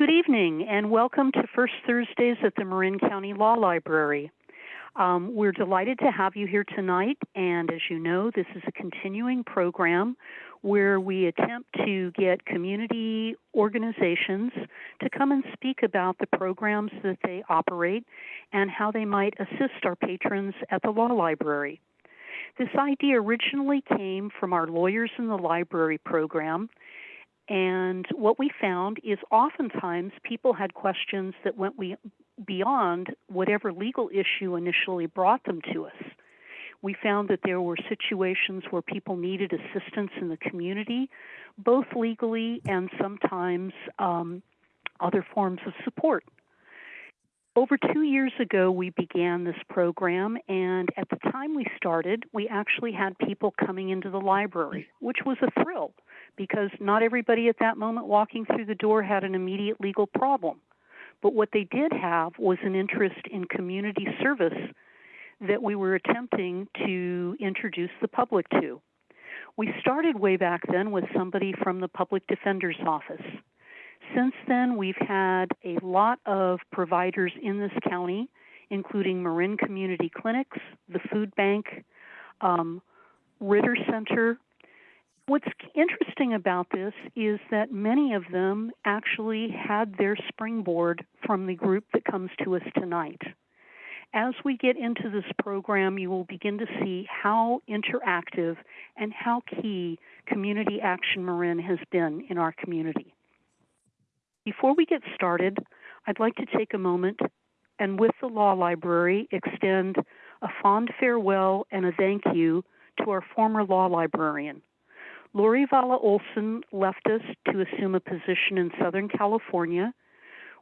Good evening and welcome to First Thursdays at the Marin County Law Library. Um, we're delighted to have you here tonight, and as you know, this is a continuing program where we attempt to get community organizations to come and speak about the programs that they operate and how they might assist our patrons at the law library. This idea originally came from our Lawyers in the Library program, and what we found is oftentimes people had questions that went beyond whatever legal issue initially brought them to us. We found that there were situations where people needed assistance in the community, both legally and sometimes um, other forms of support. Over two years ago, we began this program, and at the time we started, we actually had people coming into the library, which was a thrill because not everybody at that moment walking through the door had an immediate legal problem. But what they did have was an interest in community service that we were attempting to introduce the public to. We started way back then with somebody from the public defender's office. Since then, we've had a lot of providers in this county, including Marin Community Clinics, the Food Bank, um, Ritter Center, What's interesting about this is that many of them actually had their springboard from the group that comes to us tonight. As we get into this program, you will begin to see how interactive and how key Community Action Marin has been in our community. Before we get started, I'd like to take a moment and with the Law Library extend a fond farewell and a thank you to our former law librarian, Lori Vala Olson left us to assume a position in Southern California.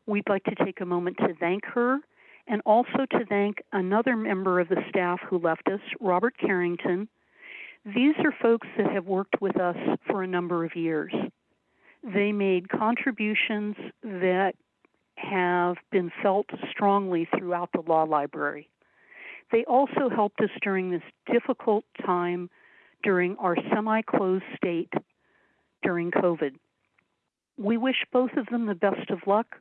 We'd like to take a moment to thank her and also to thank another member of the staff who left us, Robert Carrington. These are folks that have worked with us for a number of years. They made contributions that have been felt strongly throughout the law library. They also helped us during this difficult time during our semi closed state during COVID. We wish both of them the best of luck.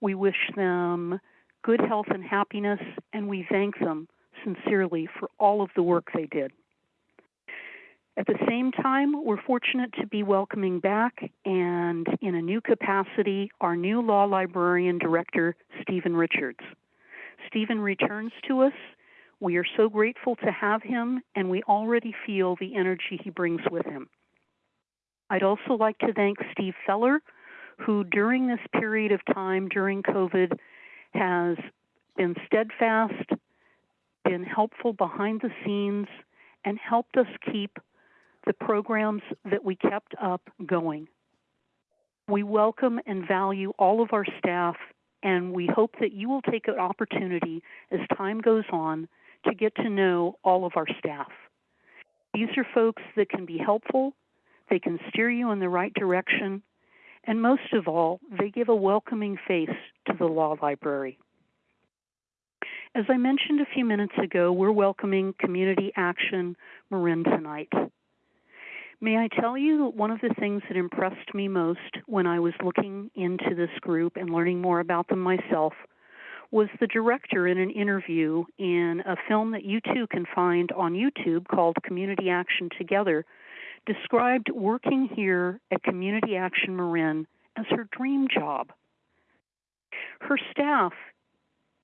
We wish them good health and happiness, and we thank them sincerely for all of the work they did. At the same time, we're fortunate to be welcoming back and in a new capacity our new law librarian director, Stephen Richards. Stephen returns to us we are so grateful to have him, and we already feel the energy he brings with him. I'd also like to thank Steve Feller, who during this period of time during COVID has been steadfast, been helpful behind the scenes, and helped us keep the programs that we kept up going. We welcome and value all of our staff, and we hope that you will take an opportunity as time goes on to get to know all of our staff. These are folks that can be helpful, they can steer you in the right direction, and most of all, they give a welcoming face to the law library. As I mentioned a few minutes ago, we're welcoming Community Action Marin tonight. May I tell you that one of the things that impressed me most when I was looking into this group and learning more about them myself was the director in an interview in a film that you too can find on YouTube called Community Action Together, described working here at Community Action Marin as her dream job. Her staff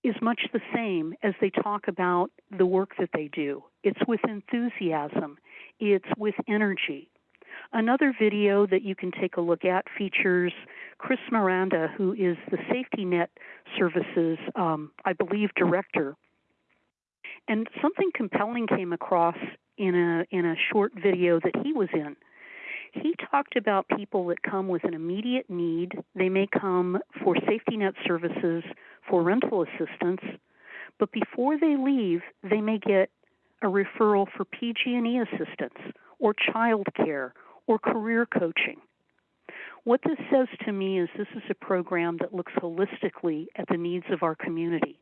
is much the same as they talk about the work that they do. It's with enthusiasm, it's with energy. Another video that you can take a look at features Chris Miranda, who is the Safety Net Services, um, I believe, director. And something compelling came across in a in a short video that he was in. He talked about people that come with an immediate need. They may come for safety net services, for rental assistance, but before they leave, they may get a referral for PG&E assistance or child care or career coaching. What this says to me is this is a program that looks holistically at the needs of our community.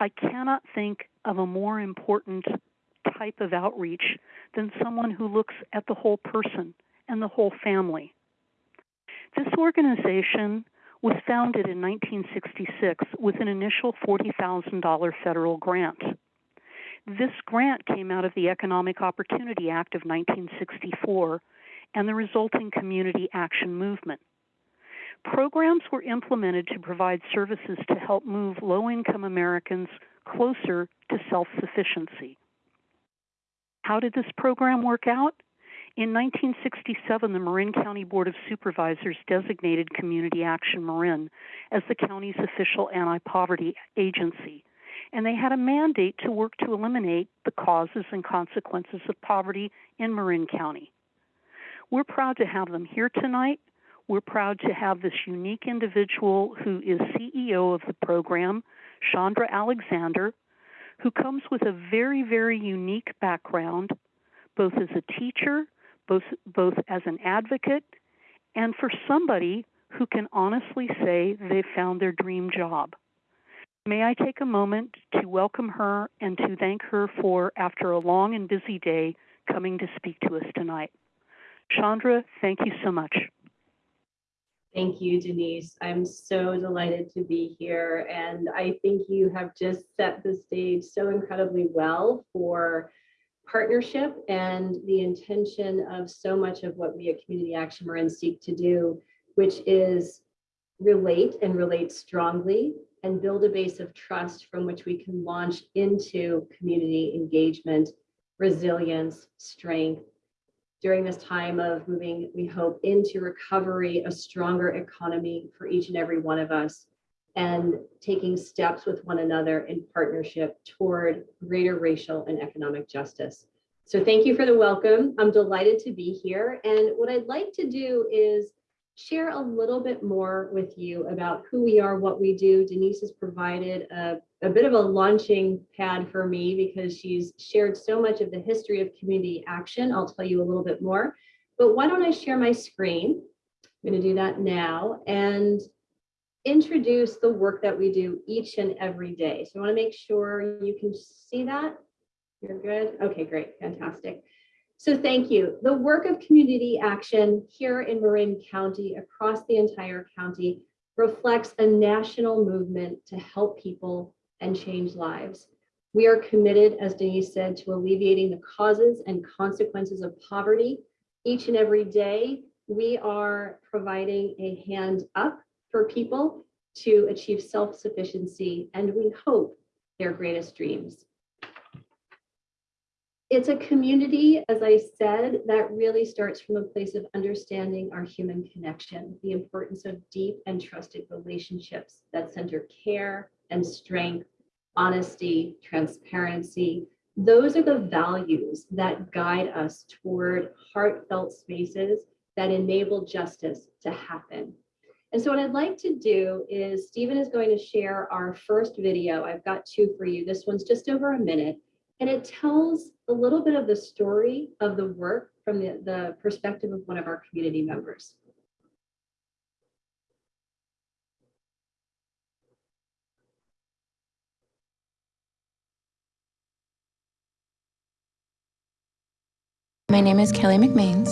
I cannot think of a more important type of outreach than someone who looks at the whole person and the whole family. This organization was founded in 1966 with an initial $40,000 federal grant. This grant came out of the Economic Opportunity Act of 1964 and the resulting community action movement. Programs were implemented to provide services to help move low income Americans closer to self sufficiency. How did this program work out? In 1967, the Marin County Board of Supervisors designated Community Action Marin as the county's official anti poverty agency, and they had a mandate to work to eliminate the causes and consequences of poverty in Marin County. We're proud to have them here tonight. We're proud to have this unique individual who is CEO of the program, Chandra Alexander, who comes with a very, very unique background, both as a teacher, both, both as an advocate, and for somebody who can honestly say they've found their dream job. May I take a moment to welcome her and to thank her for, after a long and busy day, coming to speak to us tonight. Chandra, thank you so much. Thank you, Denise. I'm so delighted to be here. And I think you have just set the stage so incredibly well for partnership and the intention of so much of what we at Community Action Marin seek to do, which is relate and relate strongly and build a base of trust from which we can launch into community engagement, resilience, strength, during this time of moving, we hope, into recovery, a stronger economy for each and every one of us, and taking steps with one another in partnership toward greater racial and economic justice. So thank you for the welcome. I'm delighted to be here. And what I'd like to do is share a little bit more with you about who we are, what we do. Denise has provided a, a bit of a launching pad for me because she's shared so much of the history of community action. I'll tell you a little bit more, but why don't I share my screen? I'm gonna do that now and introduce the work that we do each and every day. So I wanna make sure you can see that. You're good? Okay, great, fantastic. So thank you. The work of community action here in Marin County, across the entire county, reflects a national movement to help people and change lives. We are committed, as Denise said, to alleviating the causes and consequences of poverty. Each and every day, we are providing a hand up for people to achieve self-sufficiency and we hope their greatest dreams. It's a community, as I said, that really starts from a place of understanding our human connection, the importance of deep and trusted relationships that center care and strength, honesty, transparency. Those are the values that guide us toward heartfelt spaces that enable justice to happen. And so what I'd like to do is Stephen is going to share our first video. I've got two for you. This one's just over a minute. And it tells a little bit of the story of the work from the, the perspective of one of our community members. My name is Kelly McMains.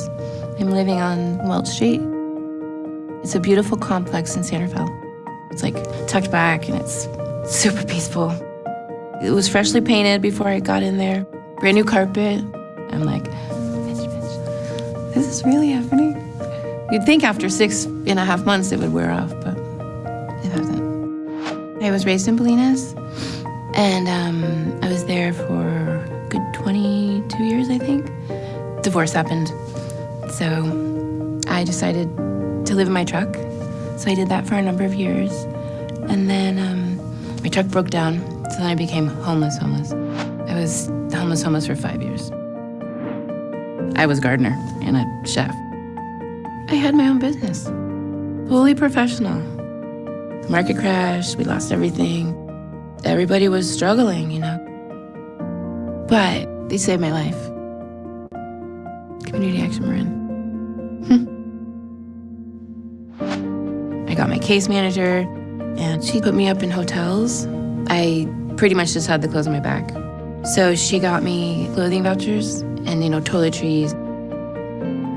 I'm living on Welch Street. It's a beautiful complex in Santa Fe. It's like tucked back and it's super peaceful. It was freshly painted before I got in there. Brand new carpet. I'm like, bitch, bitch, this is really happening. You'd think after six and a half months it would wear off, but it hasn't. I was raised in Bolinas, and um, I was there for a good 22 years, I think. Divorce happened, so I decided to live in my truck. So I did that for a number of years, and then um, my truck broke down, so then I became homeless, homeless. I was homeless, homeless for five years. I was gardener and a chef. I had my own business, fully professional. The market crashed, we lost everything. Everybody was struggling, you know. But they saved my life. Community Action Marin. Hmm. I got my case manager, and she put me up in hotels. I pretty much just had the clothes on my back. So she got me clothing vouchers and, you know, toiletries.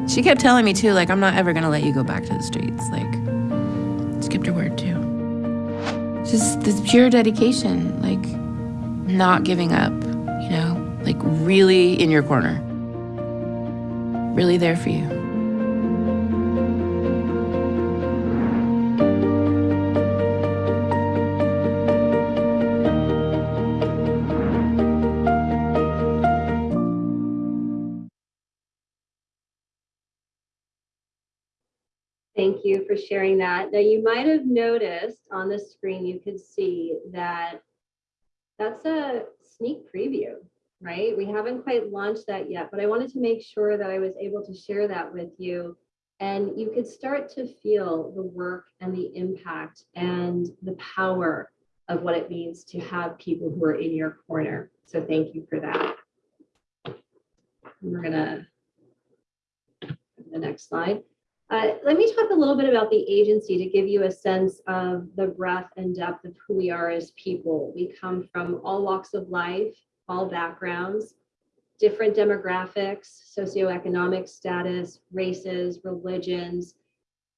She kept telling me too, like, I'm not ever gonna let you go back to the streets. Like, skipped her word too. Just this pure dedication, like not giving up, you know, like really in your corner, really there for you. Sharing that. Now, you might have noticed on the screen, you could see that that's a sneak preview, right? We haven't quite launched that yet, but I wanted to make sure that I was able to share that with you. And you could start to feel the work and the impact and the power of what it means to have people who are in your corner. So thank you for that. We're gonna, the next slide. Uh, let me talk a little bit about the agency to give you a sense of the breadth and depth of who we are as people. We come from all walks of life, all backgrounds, different demographics, socioeconomic status, races, religions.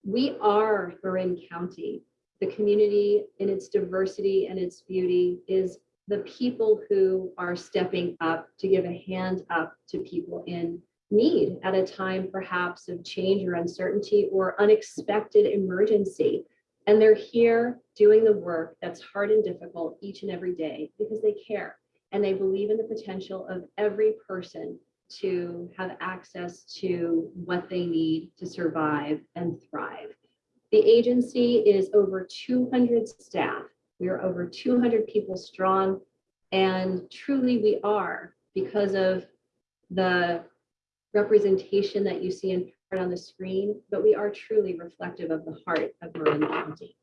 We are Marin County. The community in its diversity and its beauty is the people who are stepping up to give a hand up to people in need at a time perhaps of change or uncertainty or unexpected emergency. And they're here doing the work that's hard and difficult each and every day because they care and they believe in the potential of every person to have access to what they need to survive and thrive. The agency is over 200 staff. We are over 200 people strong. And truly we are because of the representation that you see in part on the screen, but we are truly reflective of the heart of Marin County.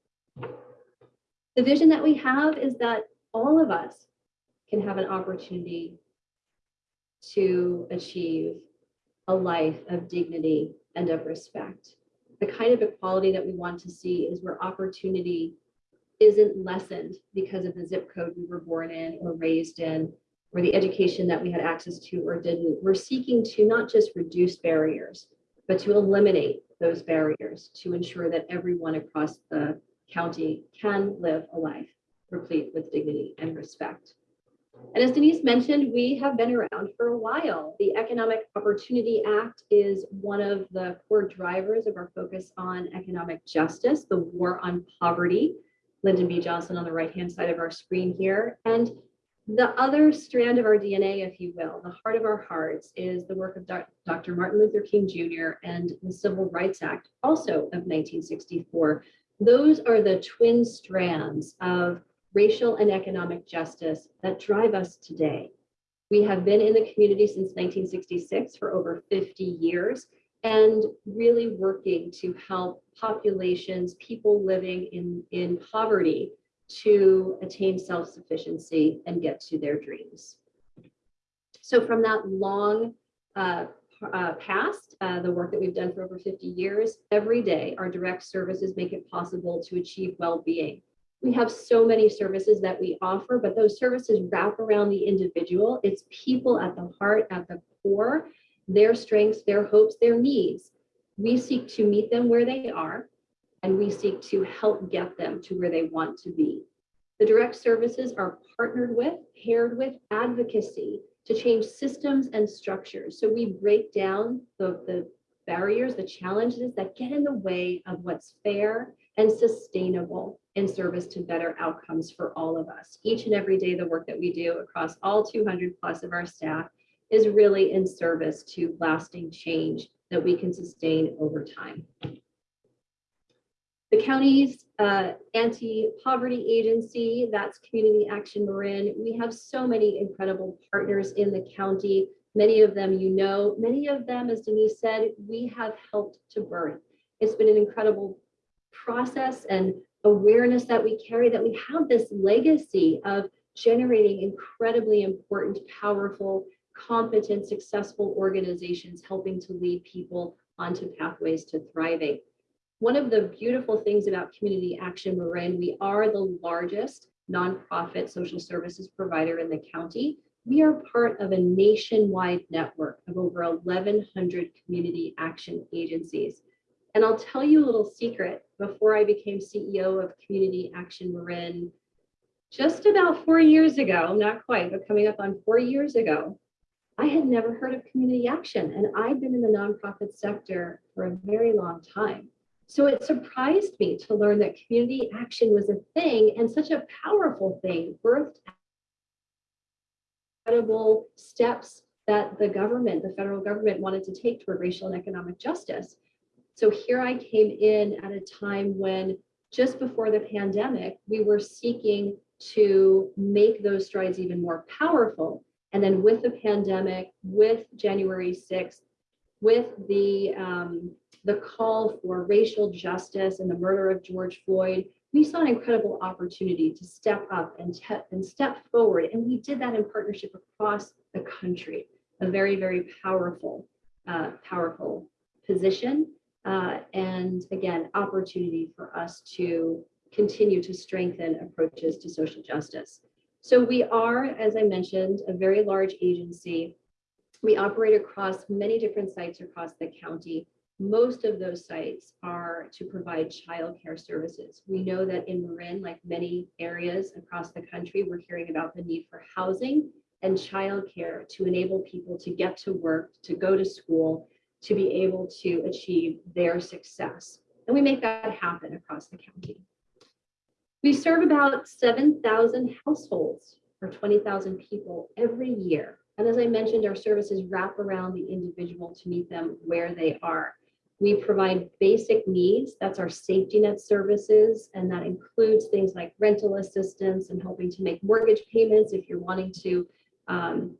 The vision that we have is that all of us can have an opportunity to achieve a life of dignity and of respect. The kind of equality that we want to see is where opportunity isn't lessened because of the zip code we were born in or raised in, or the education that we had access to or didn't. We're seeking to not just reduce barriers, but to eliminate those barriers to ensure that everyone across the county can live a life replete with dignity and respect. And as Denise mentioned, we have been around for a while. The Economic Opportunity Act is one of the core drivers of our focus on economic justice, the war on poverty. Lyndon B. Johnson on the right-hand side of our screen here. And the other strand of our DNA, if you will, the heart of our hearts, is the work of Dr. Martin Luther King Jr. and the Civil Rights Act, also of 1964. Those are the twin strands of racial and economic justice that drive us today. We have been in the community since 1966 for over 50 years and really working to help populations, people living in, in poverty, to attain self-sufficiency and get to their dreams. So from that long uh, uh, past, uh, the work that we've done for over 50 years, every day our direct services make it possible to achieve well-being. We have so many services that we offer, but those services wrap around the individual. It's people at the heart, at the core, their strengths, their hopes, their needs. We seek to meet them where they are and we seek to help get them to where they want to be. The direct services are partnered with, paired with advocacy to change systems and structures. So we break down the, the barriers, the challenges that get in the way of what's fair and sustainable in service to better outcomes for all of us. Each and every day, the work that we do across all 200 plus of our staff is really in service to lasting change that we can sustain over time. The county's uh, anti-poverty agency, that's Community Action Marin. We have so many incredible partners in the county. Many of them you know, many of them, as Denise said, we have helped to birth. It's been an incredible process and awareness that we carry that we have this legacy of generating incredibly important, powerful, competent, successful organizations helping to lead people onto pathways to thriving. One of the beautiful things about Community Action Marin, we are the largest nonprofit social services provider in the county. We are part of a nationwide network of over 1,100 community action agencies. And I'll tell you a little secret, before I became CEO of Community Action Marin, just about four years ago, not quite, but coming up on four years ago, I had never heard of community action and I'd been in the nonprofit sector for a very long time. So it surprised me to learn that community action was a thing and such a powerful thing, birthed incredible steps that the government, the federal government wanted to take toward racial and economic justice. So here I came in at a time when just before the pandemic, we were seeking to make those strides even more powerful. And then with the pandemic, with January 6th, with the, um, the call for racial justice and the murder of George Floyd, we saw an incredible opportunity to step up and, and step forward. And we did that in partnership across the country, a very, very powerful, uh, powerful position. Uh, and again, opportunity for us to continue to strengthen approaches to social justice. So we are, as I mentioned, a very large agency. We operate across many different sites across the county. Most of those sites are to provide childcare services. We know that in Marin, like many areas across the country, we're hearing about the need for housing and childcare to enable people to get to work, to go to school, to be able to achieve their success. And we make that happen across the county. We serve about 7,000 households or 20,000 people every year. And as I mentioned, our services wrap around the individual to meet them where they are. We provide basic needs, that's our safety net services, and that includes things like rental assistance and helping to make mortgage payments if you're wanting to um,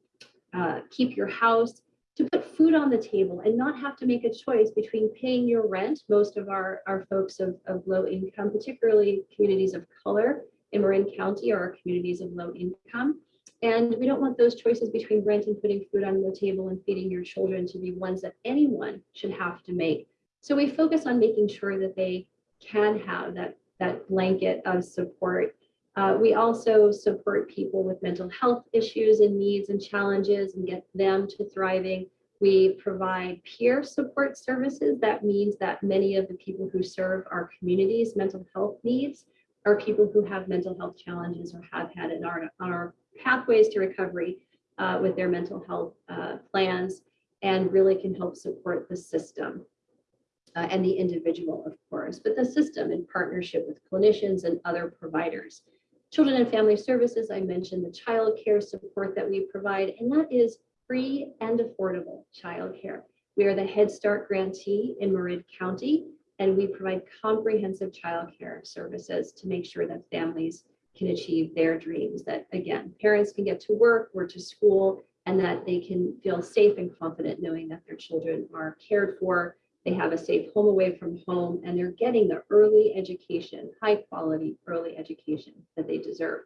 uh, keep your house to put food on the table and not have to make a choice between paying your rent. Most of our, our folks of, of low income, particularly communities of color in Marin County are communities of low income. And we don't want those choices between rent and putting food on the table and feeding your children to be ones that anyone should have to make. So we focus on making sure that they can have that, that blanket of support uh, we also support people with mental health issues and needs and challenges and get them to thriving. We provide peer support services. That means that many of the people who serve our communities' mental health needs are people who have mental health challenges or have had in our, our pathways to recovery uh, with their mental health uh, plans and really can help support the system. Uh, and the individual, of course, but the system in partnership with clinicians and other providers. Children and Family Services, I mentioned the child care support that we provide, and that is free and affordable child care. We are the Head Start grantee in Marin County, and we provide comprehensive child care services to make sure that families can achieve their dreams, that again, parents can get to work or to school, and that they can feel safe and confident knowing that their children are cared for they have a safe home away from home, and they're getting the early education, high quality early education that they deserve.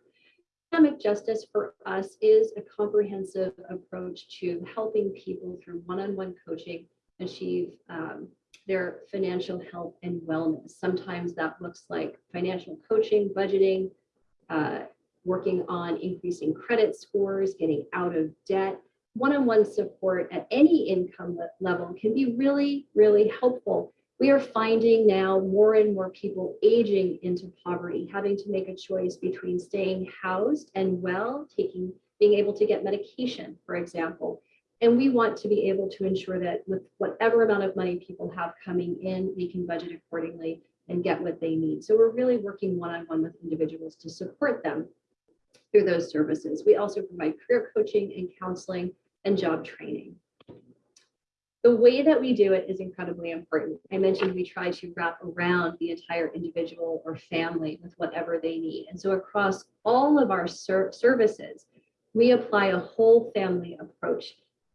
Economic justice for us is a comprehensive approach to helping people through one-on-one coaching achieve um, their financial health and wellness. Sometimes that looks like financial coaching, budgeting, uh, working on increasing credit scores, getting out of debt, one-on-one support at any income level can be really, really helpful. We are finding now more and more people aging into poverty, having to make a choice between staying housed and well, taking, being able to get medication, for example. And we want to be able to ensure that with whatever amount of money people have coming in, they can budget accordingly and get what they need. So we're really working one-on-one -on -one with individuals to support them through those services. We also provide career coaching and counseling and job training. The way that we do it is incredibly important. I mentioned we try to wrap around the entire individual or family with whatever they need. And so across all of our ser services, we apply a whole family approach.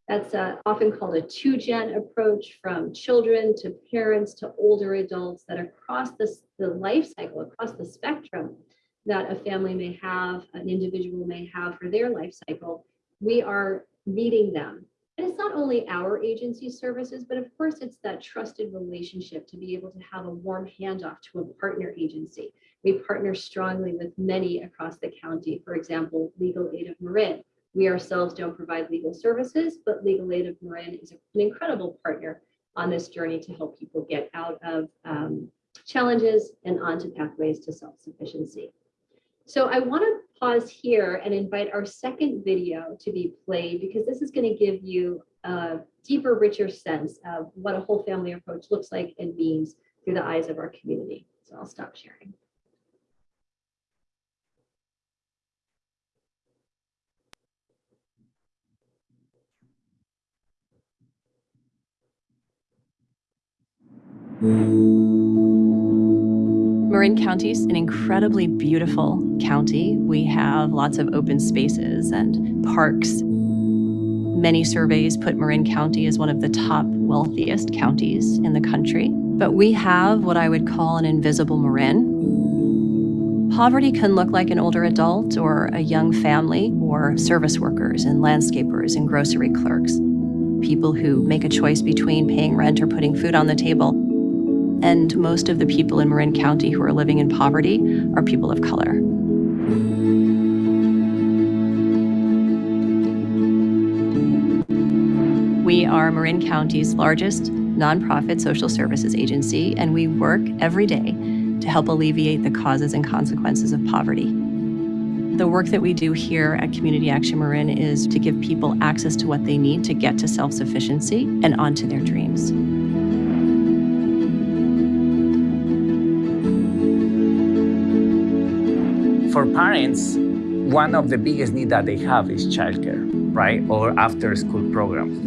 That's uh, often called a two-gen approach from children to parents to older adults that across this, the life cycle, across the spectrum that a family may have, an individual may have for their life cycle, we are meeting them. And it's not only our agency services, but of course it's that trusted relationship to be able to have a warm handoff to a partner agency. We partner strongly with many across the county. For example, Legal Aid of Marin. We ourselves don't provide legal services, but Legal Aid of Marin is an incredible partner on this journey to help people get out of um, challenges and onto pathways to self-sufficiency. So I want to pause here and invite our second video to be played because this is going to give you a deeper, richer sense of what a whole family approach looks like and means through the eyes of our community. So I'll stop sharing. Mm. Marin County is an incredibly beautiful county. We have lots of open spaces and parks. Many surveys put Marin County as one of the top wealthiest counties in the country. But we have what I would call an invisible Marin. Poverty can look like an older adult or a young family or service workers and landscapers and grocery clerks. People who make a choice between paying rent or putting food on the table and most of the people in Marin County who are living in poverty are people of color. We are Marin County's largest nonprofit social services agency, and we work every day to help alleviate the causes and consequences of poverty. The work that we do here at Community Action Marin is to give people access to what they need to get to self sufficiency and onto their dreams. For parents, one of the biggest needs that they have is childcare, right? Or after school programs,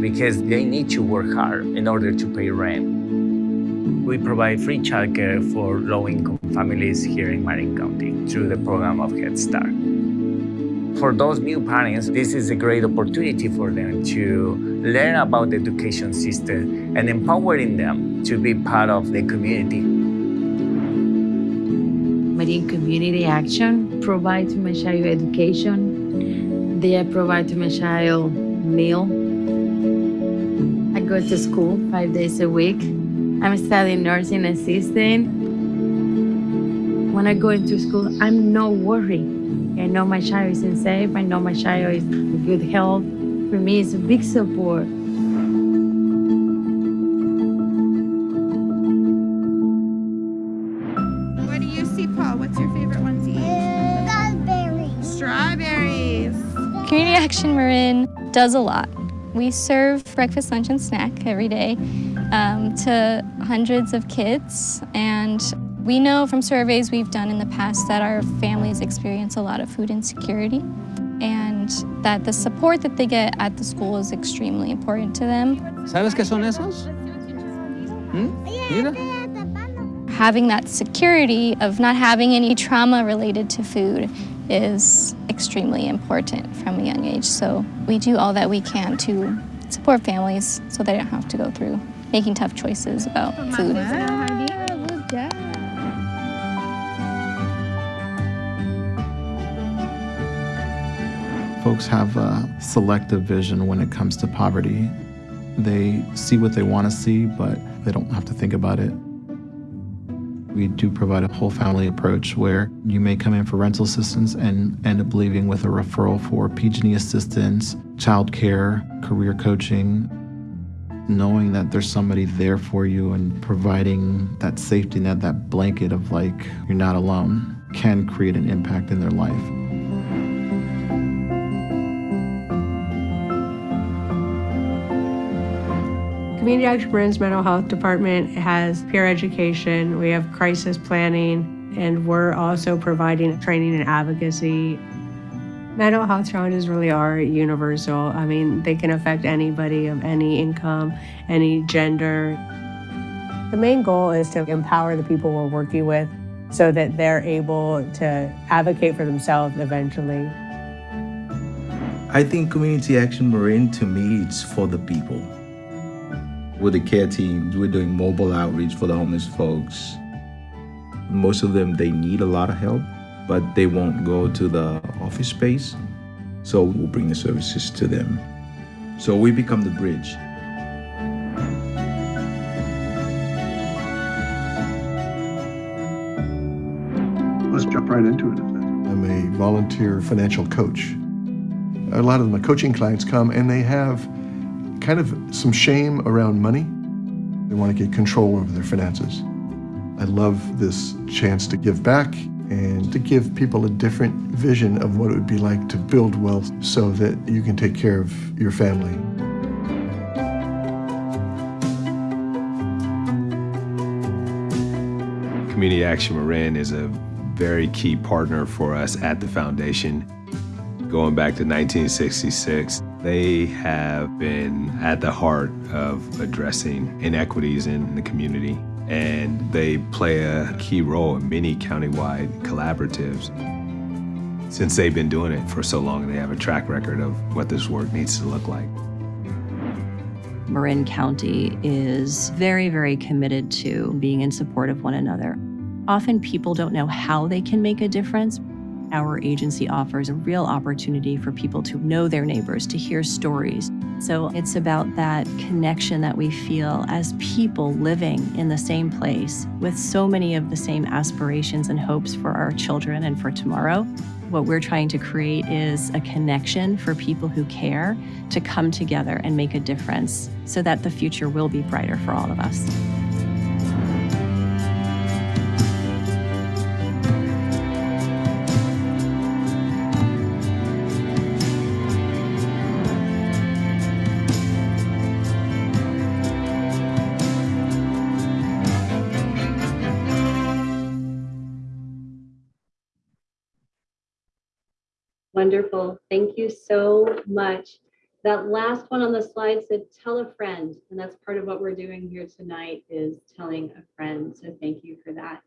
because they need to work hard in order to pay rent. We provide free childcare for low-income families here in Marin County through the program of Head Start. For those new parents, this is a great opportunity for them to learn about the education system and empowering them to be part of the community Marin Community Action provide to my child education. They provide to my child meal. I go to school five days a week. I'm studying nursing assistant. When I go into school, I'm no worry. I know my child is safe. I know my child is in good health. For me, it's a big support. Community Action Marin does a lot. We serve breakfast, lunch, and snack every day um, to hundreds of kids. And we know from surveys we've done in the past that our families experience a lot of food insecurity and that the support that they get at the school is extremely important to them. ¿Sabes qué son esos? ¿Mm? Mira. Having that security of not having any trauma related to food is extremely important from a young age. So we do all that we can to support families so they don't have to go through making tough choices about food. Folks have a selective vision when it comes to poverty. They see what they want to see, but they don't have to think about it. We do provide a whole family approach where you may come in for rental assistance and end up leaving with a referral for PG&E assistance, childcare, career coaching, knowing that there's somebody there for you and providing that safety net, that blanket of like you're not alone can create an impact in their life. Community Action Marin's mental health department has peer education, we have crisis planning, and we're also providing training and advocacy. Mental health challenges really are universal. I mean, they can affect anybody of any income, any gender. The main goal is to empower the people we're working with so that they're able to advocate for themselves eventually. I think Community Action Marin to me it's for the people. With the care teams, we're doing mobile outreach for the homeless folks. Most of them, they need a lot of help, but they won't go to the office space. So we'll bring the services to them. So we become the bridge. Let's jump right into it. I'm a volunteer financial coach. A lot of my coaching clients come and they have kind of some shame around money They want to get control over their finances. I love this chance to give back and to give people a different vision of what it would be like to build wealth so that you can take care of your family. Community Action Marin is a very key partner for us at the foundation. Going back to 1966, they have been at the heart of addressing inequities in the community, and they play a key role in many countywide collaboratives. Since they've been doing it for so long, they have a track record of what this work needs to look like. Marin County is very, very committed to being in support of one another. Often people don't know how they can make a difference. Our agency offers a real opportunity for people to know their neighbors, to hear stories. So it's about that connection that we feel as people living in the same place with so many of the same aspirations and hopes for our children and for tomorrow. What we're trying to create is a connection for people who care to come together and make a difference so that the future will be brighter for all of us. Wonderful. Thank you so much. That last one on the slide said tell a friend, and that's part of what we're doing here tonight is telling a friend. So thank you for that.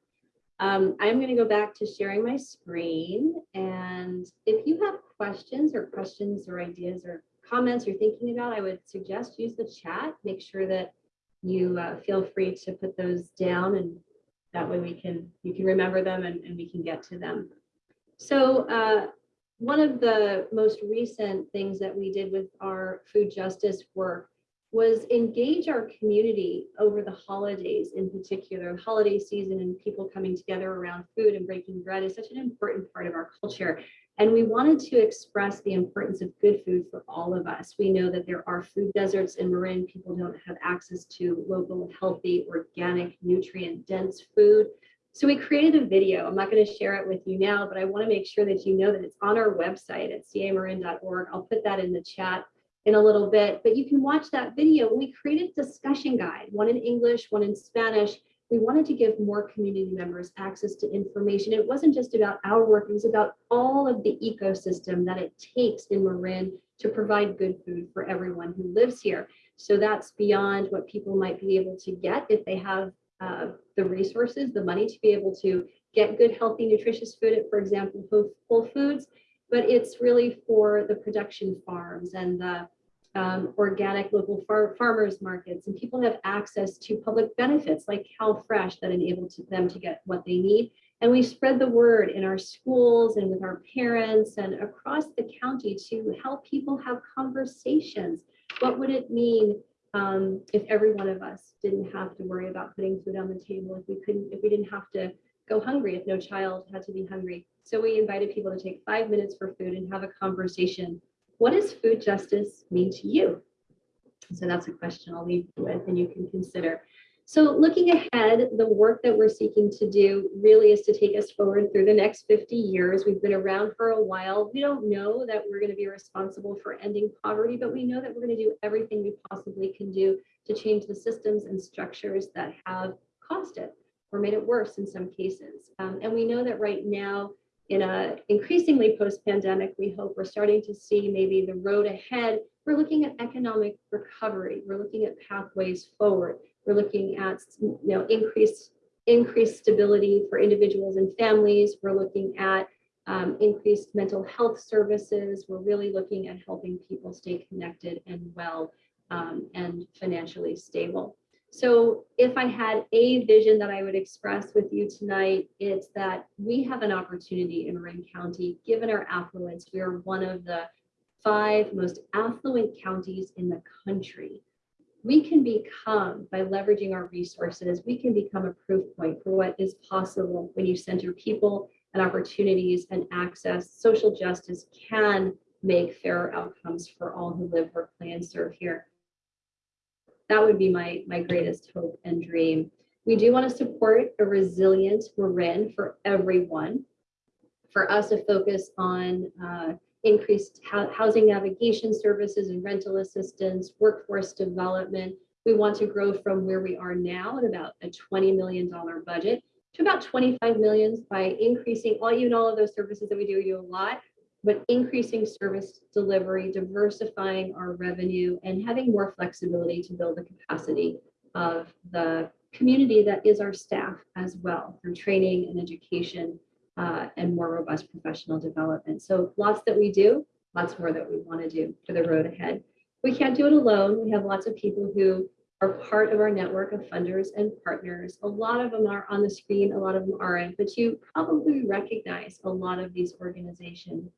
Um, I'm going to go back to sharing my screen. And if you have questions or questions or ideas or comments you're thinking about, I would suggest use the chat. Make sure that you uh, feel free to put those down and that way we can you can remember them and, and we can get to them. So uh, one of the most recent things that we did with our food justice work was engage our community over the holidays in particular. Holiday season and people coming together around food and breaking bread is such an important part of our culture. And we wanted to express the importance of good food for all of us. We know that there are food deserts in marin. People don't have access to local healthy organic nutrient dense food so we created a video. I'm not going to share it with you now, but I want to make sure that you know that it's on our website at camarin.org. I'll put that in the chat in a little bit, but you can watch that video. We created a discussion guide, one in English, one in Spanish. We wanted to give more community members access to information. It wasn't just about our work, it was about all of the ecosystem that it takes in Marin to provide good food for everyone who lives here. So that's beyond what people might be able to get if they have uh, the resources, the money to be able to get good, healthy, nutritious food at, for example, Whole Foods, but it's really for the production farms and the um, organic local far farmers markets and people have access to public benefits like CalFresh that enable to them to get what they need. And we spread the word in our schools and with our parents and across the county to help people have conversations. What would it mean um, if every one of us didn't have to worry about putting food on the table, if we couldn't, if we didn't have to go hungry, if no child had to be hungry. So we invited people to take five minutes for food and have a conversation. What does food justice mean to you? So that's a question I'll leave you with and you can consider. So looking ahead, the work that we're seeking to do really is to take us forward through the next 50 years. We've been around for a while. We don't know that we're going to be responsible for ending poverty, but we know that we're going to do everything we possibly can do to change the systems and structures that have caused it or made it worse in some cases. Um, and we know that right now, in a increasingly post-pandemic, we hope we're starting to see maybe the road ahead. We're looking at economic recovery. We're looking at pathways forward. We're looking at you know increased increased stability for individuals and families. We're looking at um, increased mental health services. We're really looking at helping people stay connected and well um, and financially stable. So if I had a vision that I would express with you tonight, it's that we have an opportunity in Marin County, given our affluence, we are one of the five most affluent counties in the country we can become, by leveraging our resources, we can become a proof point for what is possible when you center people and opportunities and access. Social justice can make fairer outcomes for all who live, work, play, and serve here. That would be my, my greatest hope and dream. We do want to support a resilient Marin for everyone. For us to focus on uh, increased housing navigation services and rental assistance, workforce development. We want to grow from where we are now at about a $20 million budget to about 25 millions by increasing all, even all of those services that we do, we do a lot, but increasing service delivery, diversifying our revenue, and having more flexibility to build the capacity of the community that is our staff as well through training and education uh, and more robust professional development. So lots that we do, lots more that we want to do for the road ahead. We can't do it alone. We have lots of people who are part of our network of funders and partners. A lot of them are on the screen, a lot of them aren't, but you probably recognize a lot of these organizations.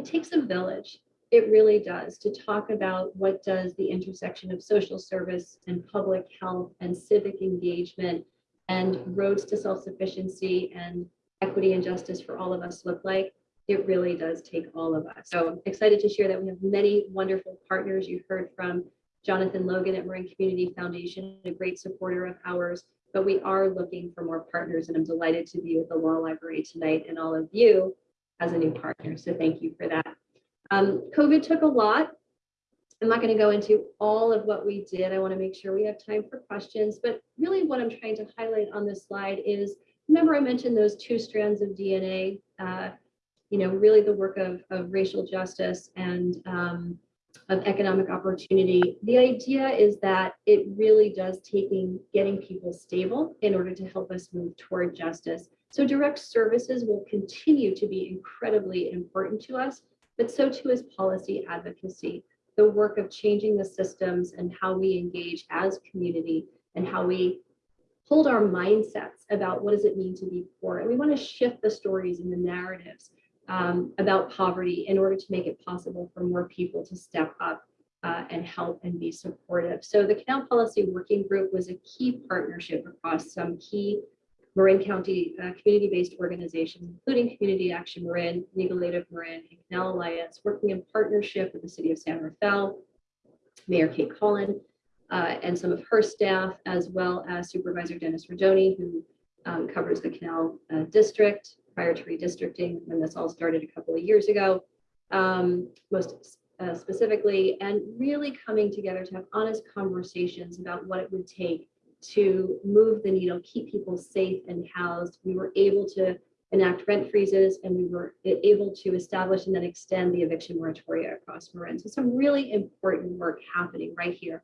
It takes a village. It really does to talk about what does the intersection of social service and public health and civic engagement and roads to self-sufficiency and equity and justice for all of us look like. It really does take all of us. So I'm excited to share that we have many wonderful partners. You heard from Jonathan Logan at Marin Community Foundation, a great supporter of ours, but we are looking for more partners and I'm delighted to be with the Law Library tonight and all of you as a new partner. So thank you for that. Um, COVID took a lot. I'm not going to go into all of what we did. I want to make sure we have time for questions, but really what I'm trying to highlight on this slide is, remember I mentioned those two strands of DNA, uh, you know, really the work of, of racial justice and um, of economic opportunity. The idea is that it really does taking getting people stable in order to help us move toward justice. So direct services will continue to be incredibly important to us, but so too is policy advocacy, the work of changing the systems and how we engage as community and how we hold our mindsets about what does it mean to be poor. And we want to shift the stories and the narratives um, about poverty in order to make it possible for more people to step up uh, and help and be supportive. So the Canal Policy Working Group was a key partnership across some key Marin County uh, community-based organizations, including Community Action Marin, Legal of Marin, and Canal Alliance, working in partnership with the City of San Rafael, Mayor Kate Colin, uh, and some of her staff, as well as Supervisor Dennis Rodoni, who um, covers the Canal uh, District, prior to redistricting when this all started a couple of years ago, um, most uh, specifically, and really coming together to have honest conversations about what it would take to move the needle, keep people safe and housed. We were able to enact rent freezes and we were able to establish and then extend the eviction moratoria across Marin. So some really important work happening right here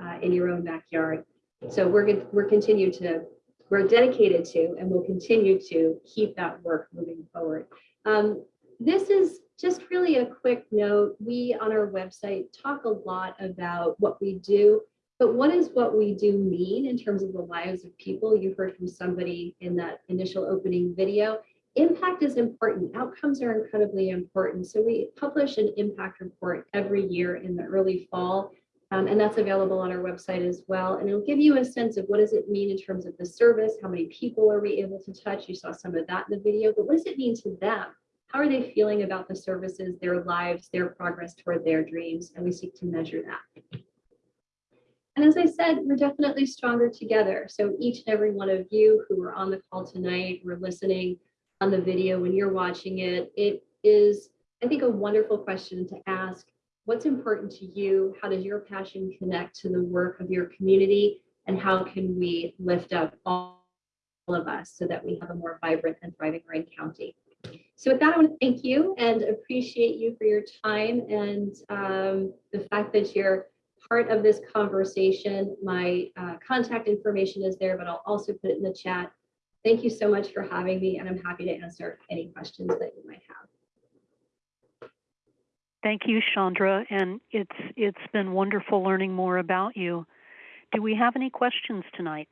uh, in your own backyard. So we're, we're continue to we're dedicated to and we'll continue to keep that work moving forward. Um, this is just really a quick note. We on our website talk a lot about what we do, but what does what we do mean in terms of the lives of people? You heard from somebody in that initial opening video. Impact is important. Outcomes are incredibly important. So we publish an impact report every year in the early fall um, and that's available on our website as well. And it'll give you a sense of what does it mean in terms of the service? How many people are we able to touch? You saw some of that in the video, but what does it mean to them? How are they feeling about the services, their lives, their progress toward their dreams? And we seek to measure that. And as I said, we're definitely stronger together. So each and every one of you who are on the call tonight, we're listening on the video when you're watching it, it is, I think, a wonderful question to ask what's important to you? How does your passion connect to the work of your community? And how can we lift up all of us so that we have a more vibrant and thriving Marin County? So with that, I want to thank you and appreciate you for your time and um, the fact that you're part of this conversation. My uh, contact information is there, but I'll also put it in the chat. Thank you so much for having me, and I'm happy to answer any questions that you might have. Thank you, Chandra, and it's it's been wonderful learning more about you. Do we have any questions tonight?